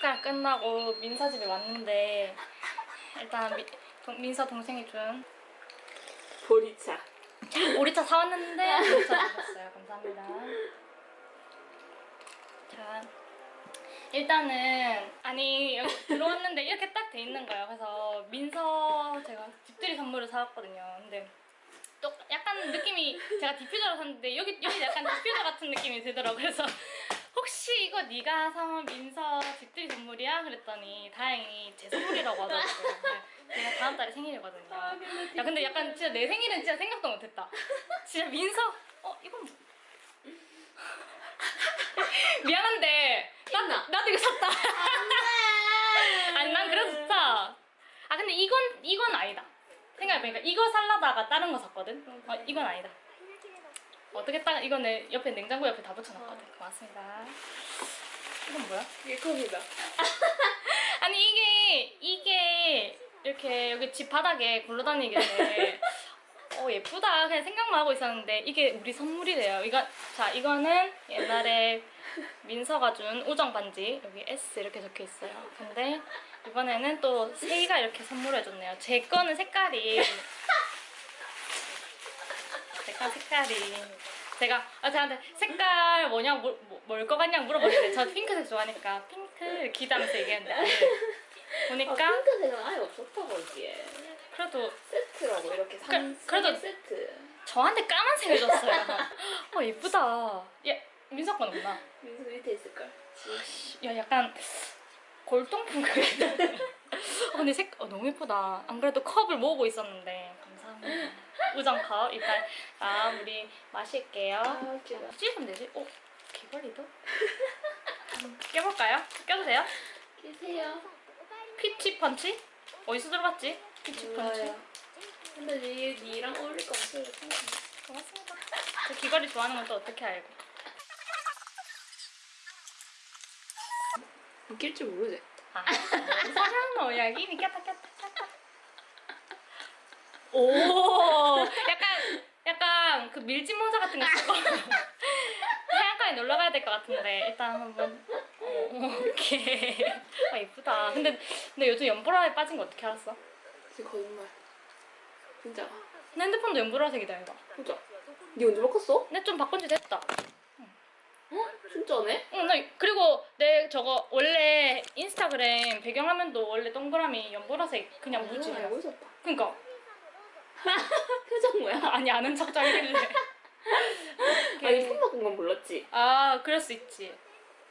자, 축가가 끝나고 민서 집에 왔는데 일단 미, 동, 민서 동생이 준 보리차. 보리차 사왔는데 보리차 주셨어요. 감사합니다. 자, 일단은 아니 여기 들어왔는데 이렇게 딱 돼 있는 거예요. 그래서 민서 제가 집들이 선물을 사왔거든요. 근데 또 약간 느낌이 제가 디퓨저를 샀는데 여기 여기 약간 디퓨저 같은 느낌이 들더라고. 그래서 혹시 이거 네가 사온 민서 그랬더니 다행히 제 선물이라고 하더라고요. 근데 제가 다음 달에 생일이거든요. 야 근데 약간 진짜 내 생일은 진짜 생각도 못했다. 진짜 민서 어 이건 뭐- 미안한데 나, 나도 이거 샀다. 아니 난 그래도 좋다. 아 근데 이건 이건 아니다. 생각해보니까 이거 살라다가 다른 거 샀거든. 어 이건 아니다. 어떻게 딱 이거 내 옆에 냉장고 옆에 다 붙여놨거든. 고맙습니다. 이건 뭐야? 이게 컵이다. 아니 이게 이게 이렇게 여기 집 바닥에 굴러다니길래 어 예쁘다 그냥 생각만 하고 있었는데 이게 우리 선물이래요. 이거 자 이거는 옛날에 민서가 준 우정 반지 여기 S 이렇게 적혀 있어요. 근데 이번에는 또 세이가 이렇게 선물해줬네요. 제 거는 색깔이 제거 색깔이 제가 아 저한테 색깔 뭐냐 뭐, 뭐, 뭘것 같냐고 물어봤는데 저 핑크색 좋아하니까 핑크 기다면서 얘기했는데 아니, 보니까 아, 핑크색은 아예 없었다고 이게. 그래도 세트라고 이렇게 그- 산 그래도- 세트. 저한테 까만색을 줬어요. 어 예쁘다. 얘 민석 건 없나? 민수 밑에 있을걸. 야 약간 골동품. 어, 근데 색 어, 너무 예쁘다. 안 그래도 컵을 모으고 있었는데 감사합니다. 우정 컵 일단 아 우리 마실게요. 아 웃기다. 찍으면 되지? 어 귀걸이도? 한번 껴볼까요? 껴도 돼요? 계세요. 피치 펀치? 어디서 들어봤지? 피치 펀치? 근데 니 니랑 어울릴 것 같아요. 고맙습니다. 저 귀걸이 좋아하는 건 또 어떻게 알고? 웃길 줄 모르지. 아, 사랑노 야기니 꼈다 꼈다 꼈다. 오, 약간 약간 그 밀짚 모자 같은 거 쓰고 해안가에 놀러 가야 될 것 같은데 일단 한번 어, 오케이. 아 예쁘다. 근데 근데 요즘 연보라에 빠진 거 어떻게 알았어? 지금 거짓말. 진짜. 내 핸드폰도 연보라색이다 이거. 진짜. 니 언제 바꿨어? 근데 좀 바꾼 지 됐다. 어? 진짜네? 응, 나 그리고 내 저거 원래 인스타그램 배경화면도 원래 동그라미 연보라색 그냥 무지. 아, 알고 있었다. 그니까 표정 뭐야? 아니 아는 척 짱이길래. 아니 폰 바꾼 건 몰랐지. 아 그럴 수 있지.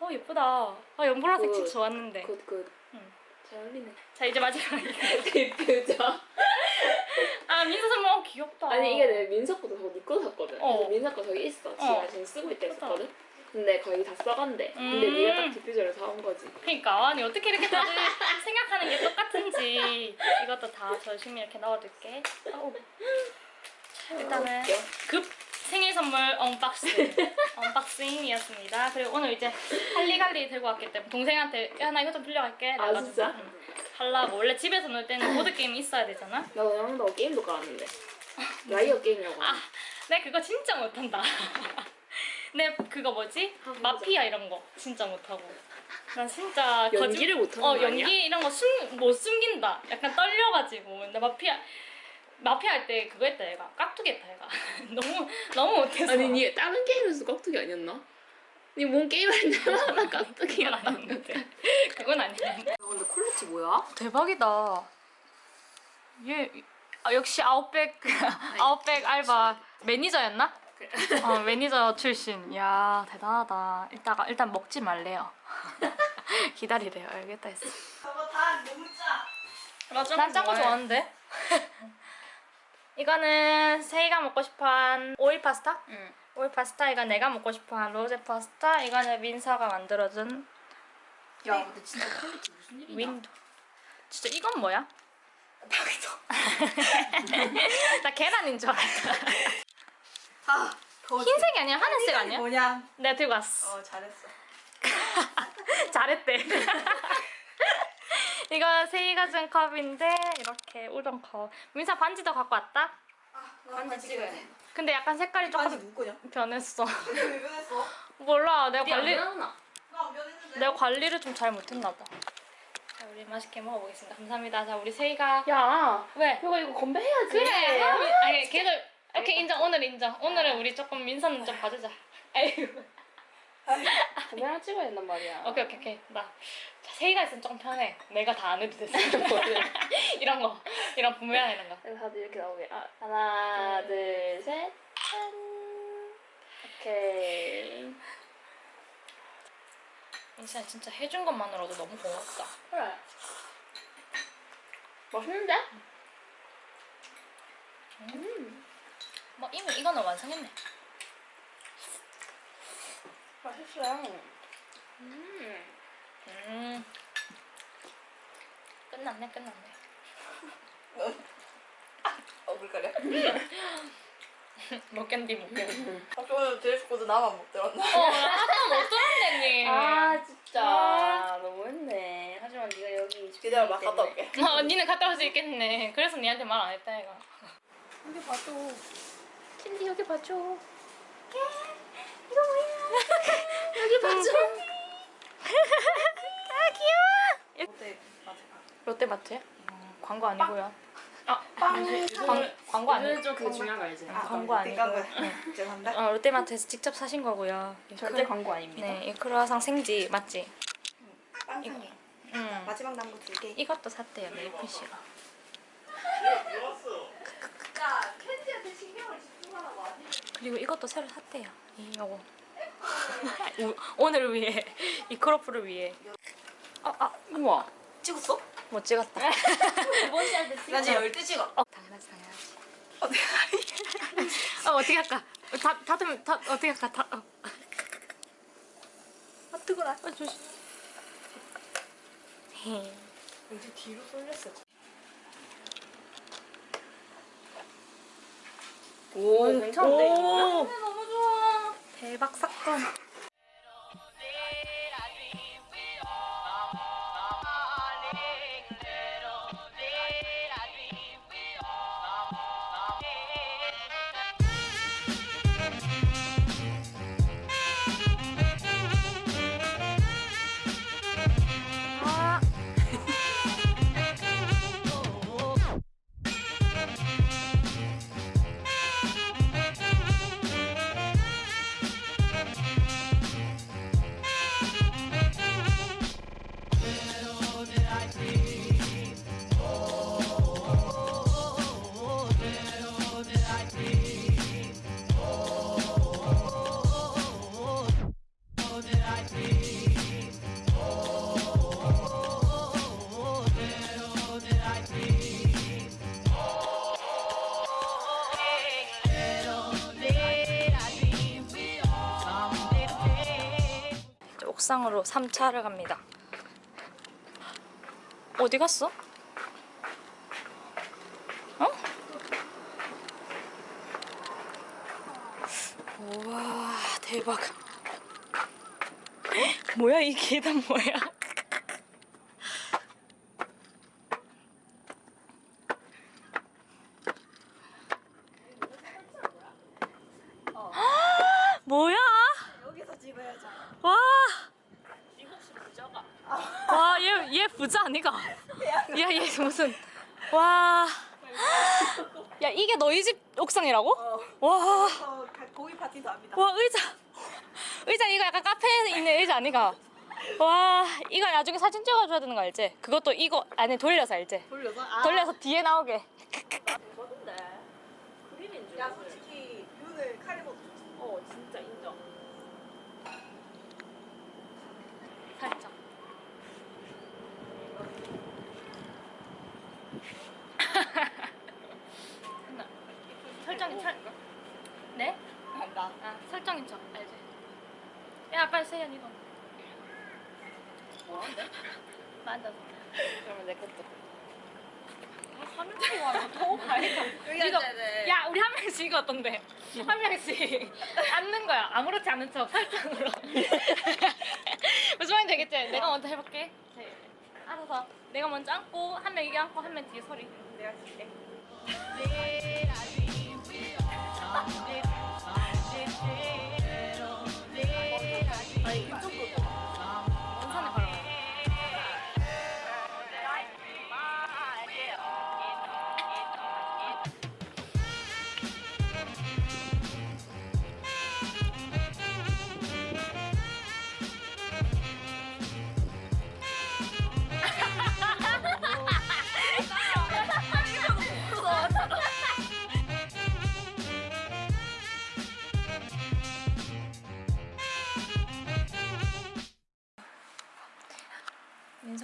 어 예쁘다. 아 연보라색 그- 진짜 좋았는데. good good. 응. 잘 어울리네. 자 이제. 그 표정. 아 민서 선물 어, 귀엽다. 아니 이게 내 민석 거도 저거 니거 샀거든. 어. 민석 거 저기 있어. 지금 어. 지금 쓰고 있다. 했었거든. 근데 거의 다 써간대. 근데 음. 네가 딱 디퓨저를 사온 거지. 그러니까 아니 어떻게 이렇게 다들 생각하는 게 똑같은지 이것도 다 열심히 이렇게 넣어둘게. 아우. 자, 일단은. 급 생일 선물 unboxing unboxing이었습니다. 그리고 오늘 이제 할리갈리 들고 왔기 때문에 동생한테 야나 이거 좀 빌려갈게. 아, 진짜? 응. 하려고 원래 집에서 놀 때는 보드 게임이 있어야 되잖아. 나 오늘 너 게임도 깔았는데. liar 게임이라고. 아, 내가 그거 진짜 못한다. 내 그거 뭐지? 아. 마피아 이런 거 진짜 못하고. 난 진짜 거짓- 연기를 못하는 어거 연기 아니야? 이런 거 숨 못 숨긴다. 약간 떨려가지고. 근데 마피아 마피아 할 때 그거 했다 얘가 깍두기 했다 얘가 너무 너무 못해서. 아니 니 다른 게임에서 깍두기 아니었나? 니뭔 게임 할 때마다 깍두기 그건 아니었는데. 그건 아니었는데. 근데 quality 뭐야? 대박이다. 얘 아, 역시 아웃백 아웃백 알바 매니저였나? 어 매니저 출신. 야 대단하다. 이따가 일단 먹지 말래요. 기다리래요. 알겠다 했어. 저거 다 너무 짜. 난짠거 좋아하는데. 이거는 세이가 먹고 싶어한 오일 파스타? 응. 오일 파스타 이건 내가 먹고 싶어한 로제 파스타 이거는 민서가 만들어준 야 근데 진짜 quality 무슨 일이냐? 윈도 진짜 이건 뭐야? 나 계란인 줄 알았다 아. 흰색이 아니야 하늘색 아니야? 뭐냐? 내가 들고 왔어 어, 잘했어. 잘했대 이거 세이가 준 컵인데 이렇게 우동 컵 민서 반지도 갖고 왔다? 반지 찍어야 돼. 근데 약간 색깔이 조금 반지 누구냐? 변했어 왜 변했어? 몰라 내가 관리. 내가 관리를 좀 잘 못했나 봐. 자, 우리 맛있게 먹어보겠습니다. 감사합니다. 자, 우리 세이가 야 왜? 이거 이거 건배해야지. 그래. 사람이- 아니, 걔들 오케이 인정. 오늘 인정. 오늘은 우리 조금 민서는 좀 봐주자. 에휴. 건배랑 찍어야 된단 말이야. 오케이 오케이 오케이. 나 자, 세이가 있으면 조금 편해. 내가 다 안 해도 됐어. 이런 거, 이런 분명 이런 거. 그래서 다들 이렇게 나오게. 아, 하나, 둘, 셋. 짠. 오케이. 민서야 진짜 해준 것만으로도 너무 고맙다. 그래. 맛있는데? 뭐 이미 이거는 완성했네. 맛있어요. 음. 음. 끝났네 끝났네. 어, 물가려? 못 견디 못 견디. 학교는 dress code 나만 못 들었나? 어, 하나 못 들었네 니. 아 진짜 아. 너무했네. 하지만 네가 여기 기다려, 막 갔다 올게. 어, 니는 갔다 올 수 있겠네. 그래서 니한테 말 안 했다 얘가. 여기 봐줘. 캔디 여기 봐줘. 여기 봐줘. 아 귀여워. 어때? 맞아. 롯데 마트야? 광고 아니고요. 아, 빵. 광, 광고 아니고. 좀그 중요한 거 알지? 아, 광고 아니고요. 죄송합니다. 어, 롯데마트에서 직접 사신 거고요. 이 절대 크루- 광고 아닙니다. 네, 이 크루아상 생지 맞지? 빵상에. 응. 마지막 남은 거두 개. 이것도 샀대요 메이플 씨가. 야, 캔디한테 신경을 집중하라고 하지. 그리고 이것도 새로 샀대요. 이 요거. 오- 오늘을 위해 이 크로프를 위해. 아, 아, 우와. 찍었어? 못 찍었다. 이번 시할 때나 지금 열두 찍어. 어, 당연하지, 당연하지. 어, 어떻게 할까? 다, 다듬, 다, 어떻게 할까? 다, 어. 아, 뜨거라. 아, 조심. 헤. 왠지 뒤로 쏠렸어. 오 괜찮은데? 오, 너무 좋아. 대박 사건. 옥상으로 3차를 갑니다. 어디 갔어? 어? 우와 대박. 뭐야 이 계단 뭐야? 의자 아니가? 야, 얘 무슨 와. 야, 이게 너희 집 옥상이라고? 어. 와. 어, 가- 고기 파티도 합니다. 와, 의자. 의자 이거 약간 카페에 있는 의자 아니가? 와, 이거 나중에 사진 찍어줘야 되는 거 알지? 그것도 이거 안에 돌려서 알지? 돌려서? 아. 돌려서 뒤에 나오게. 거든데 그림인 줄. 야 솔직히 뷰는 좋지. 어 진짜 인정. 살짝. 설정인 척. 네? 간다. 아, 설정인 척. 알지? 야, 빨리 세연 이거. 뭐한데? 맞아. 그러면 내 것도. 화면 찍고 와서 더 가니까. 여기 이거- 앉아야 돼. 야, 우리 한 명씩 이거 어떤데? 한 명씩 앉는 거야. 아무렇지 않은 척 설정으로. 무슨 말인지 되겠지? 내가 먼저 해볼게. 네. 알아서 내가 먼저 앉고 한 명 이게 앉고 한 명 뒤에 소리. 내가 줄게. 아 니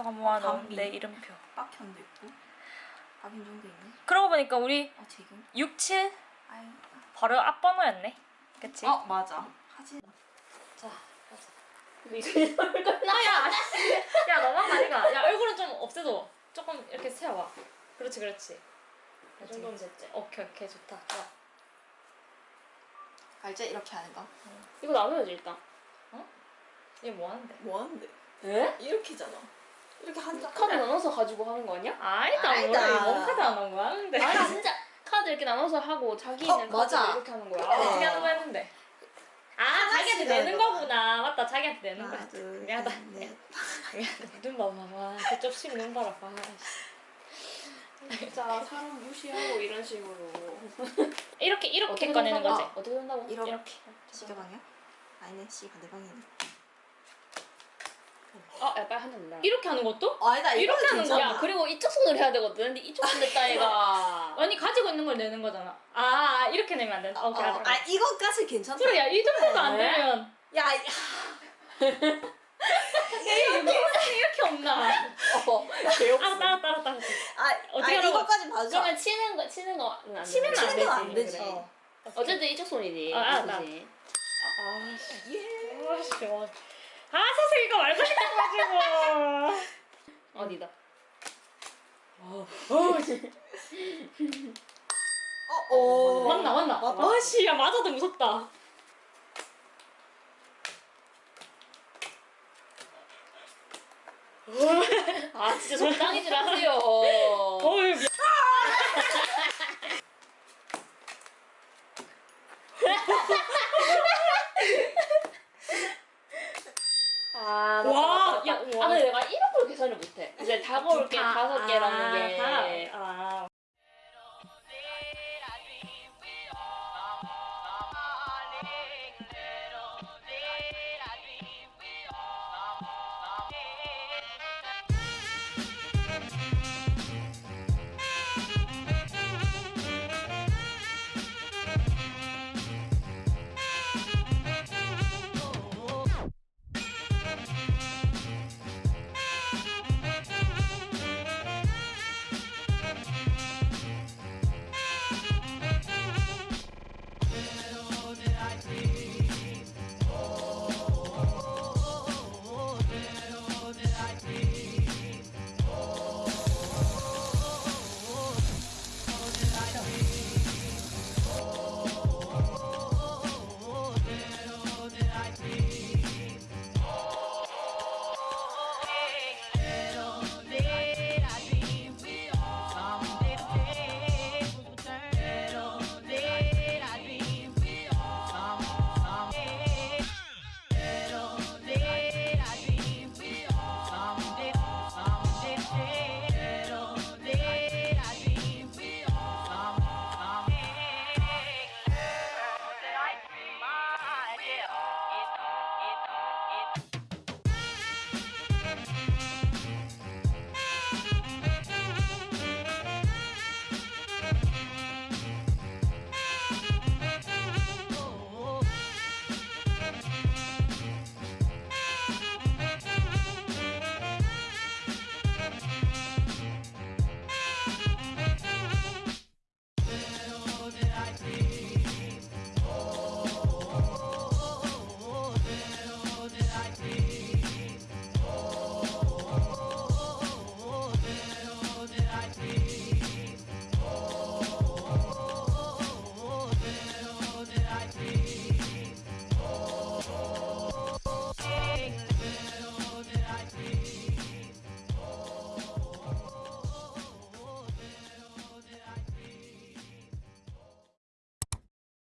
민서가 모아놓은 담비. 내 이름표. 빡현도 있고. 박인종도 있네. 그러고 보니까 우리 어 지금. 6, 7 아유. 바로 앞번호였네. 그치? 어 맞아. 하진. 자, 얼굴 나. 야, 야 너만 가니까. 야 얼굴은 좀 없애도 조금 이렇게 세워봐. 그렇지, 그렇지. 이 정도면 됐지. 오케이, 오케이, 좋다. 좋아. 알지 이렇게 하는 거. 이거 나눠야지 일단. 얘뭐 하는데? 뭐 하는데? 에? 이렇게잖아. 이렇게 한다. 카드 나눠서 가지고 하는 거 아니야? 아니다, 아니다. 뭔 카드 안 하는 거 하는데. 아니 진짜 카드 이렇게 나눠서 하고 자기 있는 어, 카드. 이렇게 하는 거야. 그래. 어떻게 하는 거 했는데? 아, 자기한테 내는 하나씩 거구나. 맞다, 자기한테 내는 거야. 둘 미안하다. 눈 봐봐. 와, 그쪽 심눈 봐라. 봐. 진짜 사람 무시하고 이런 식으로. 이렇게, 이렇게 꺼내는? 거지. 어떻게 된다고? 이렇게. 이렇게. 시계 방향? 아니네 시 반대 방향이네. 아, 야, 빨리 한잔 내라. 이렇게 하는 것도? 어, 아니다 이렇게 하는. 거야. 야, 그리고 이쪽 손으로 해야 되거든. 근데 이쪽 손 냈다 얘가. 아니, 가지고 있는 걸 내는 거잖아. 아, 이렇게 내면 안 된다. 어, 오케이, 알았어. 아 이거까지 괜찮다. 그래, 야, 이 정도도 안 네. 되면. 야, 야. 이게 이렇게 없나? 어. 알았다, 알았다, 알았다. 알았다. 아, 어떻게 아? 이거까지 봐줘. 그러면 치는 거 치는 거는 안 치면 되지. 안 치는 건안 되지. 되지. 어. 어쨌든 이쪽 손이지. 아, 알았다. 그치? 아, 씨. 예. 아, 씨. 와. 아, 사실 이거 말고 싶어가지고. 어디다? 어, 어, 어. 맞나, 맞나? 맞다. 아, 씨, 야, 맞아도 무섭다. 아, 진짜 적당히질 하세요. 어휴, 미- 아, 맞다, 맞다. 야, 아 근데 내가 이런 걸 계산을 못해. 이제 다먹을게 다섯 개라는 게. 아,